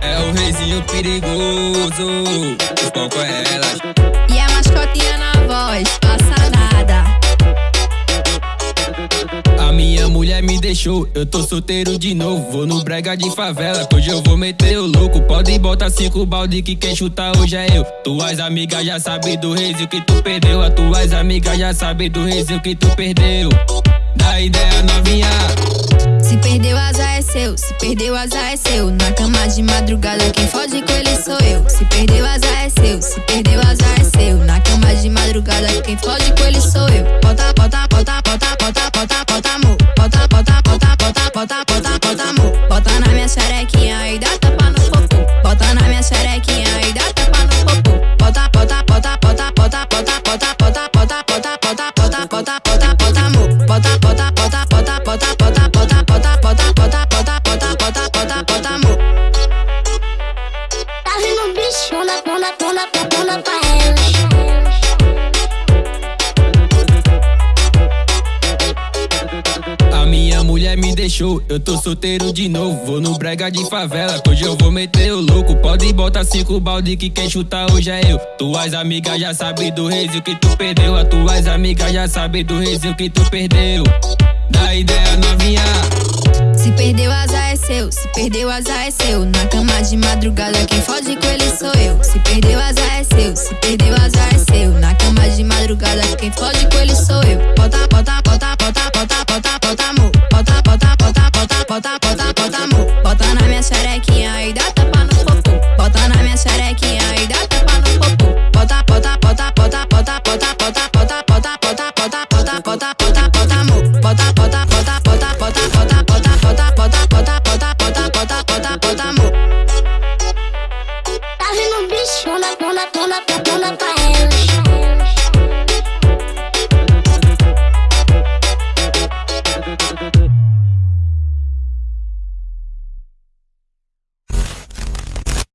É o reizinho perigoso, os pão com elas. E a mascotinha na voz, passa nada. A minha mulher me deixou, eu tô solteiro de novo. Vou no brega de favela, que hoje eu vou meter o louco. Pode botar cinco balde que quem chuta hoje é eu. Tuas amigas já sabem do reizinho que tu perdeu. As tuas amigas já sabem do reizinho que tu perdeu. Perdeu, azar é seu. Na cama de madrugada, quem fode com ele sou eu. Se perdeu, azar é seu. Se perdeu, azar é seu. Na cama de madrugada, quem fode deixou, eu tô solteiro de novo. Vou no brega de favela, hoje eu vou meter o louco. Pode botar cinco balde que quem chuta hoje é eu. Tuas amigas já sabem do reizinho que tu perdeu. As tuas amigas já sabem do reizinho que tu perdeu. Dá ideia novinha. Se perdeu, azar é seu. Se perdeu, azar é seu. Na cama de madrugada, quem fode com ele sou eu. Se perdeu, azar é seu. Se perdeu, azar bota, bota amor. Bota na minha xerequinha e dá tapa no popô. Bota na minha xerequinha e dá tapa no popô. Bota, bota, bota, bota, bota, bota, bota, bota.